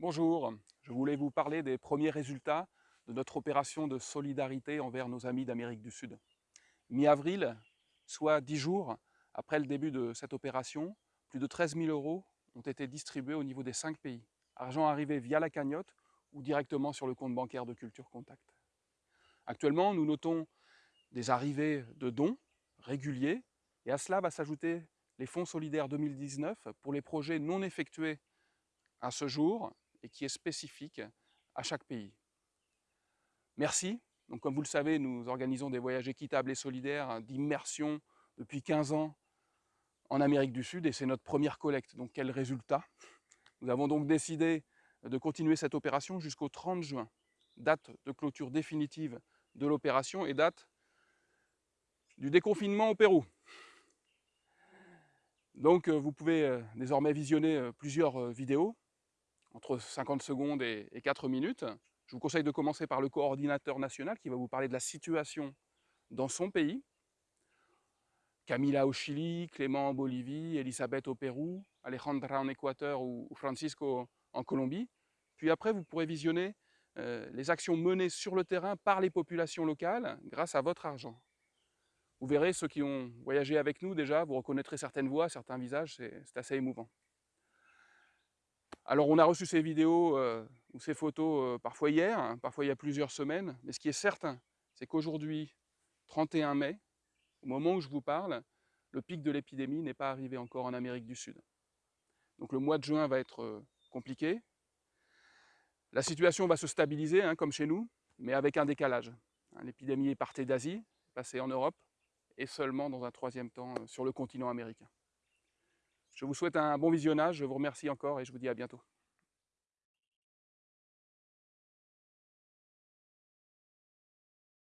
Bonjour, je voulais vous parler des premiers résultats de notre opération de solidarité envers nos amis d'Amérique du Sud. Mi-avril, soit dix jours après le début de cette opération, plus de 13 000 euros ont été distribués au niveau des cinq pays. Argent arrivé via la cagnotte ou directement sur le compte bancaire de Culture Contact. Actuellement, nous notons des arrivées de dons réguliers et à cela va s'ajouter les fonds solidaires 2019 pour les projets non effectués à ce jour et qui est spécifique à chaque pays. Merci. Donc, comme vous le savez, nous organisons des voyages équitables et solidaires d'immersion depuis 15 ans en Amérique du Sud et c'est notre première collecte. Donc quel résultat? Nous avons donc décidé de continuer cette opération jusqu'au 30 juin, date de clôture définitive de l'opération et date du déconfinement au Pérou. Donc euh, vous pouvez euh, désormais visionner euh, plusieurs vidéos entre 50 secondes et 4 minutes. Je vous conseille de commencer par le coordinateur national qui va vous parler de la situation dans son pays. Camila au Chili, Clément en Bolivie, Elisabeth au Pérou, Alejandra en Équateur ou Francisco en Colombie. Puis après, vous pourrez visionner euh, les actions menées sur le terrain par les populations locales grâce à votre argent. Vous verrez, ceux qui ont voyagé avec nous déjà, vous reconnaîtrez certaines voix, certains visages, c'est assez émouvant. Alors on a reçu ces vidéos euh, ou ces photos euh, parfois hier, hein, parfois il y a plusieurs semaines, mais ce qui est certain, c'est qu'aujourd'hui, 31 mai, au moment où je vous parle, le pic de l'épidémie n'est pas arrivé encore en Amérique du Sud. Donc le mois de juin va être euh, compliqué. La situation va se stabiliser, hein, comme chez nous, mais avec un décalage. Hein, l'épidémie est partie d'Asie, passée en Europe, et seulement dans un troisième temps sur le continent américain. Je vous souhaite un bon visionnage, je vous remercie encore et je vous dis à bientôt.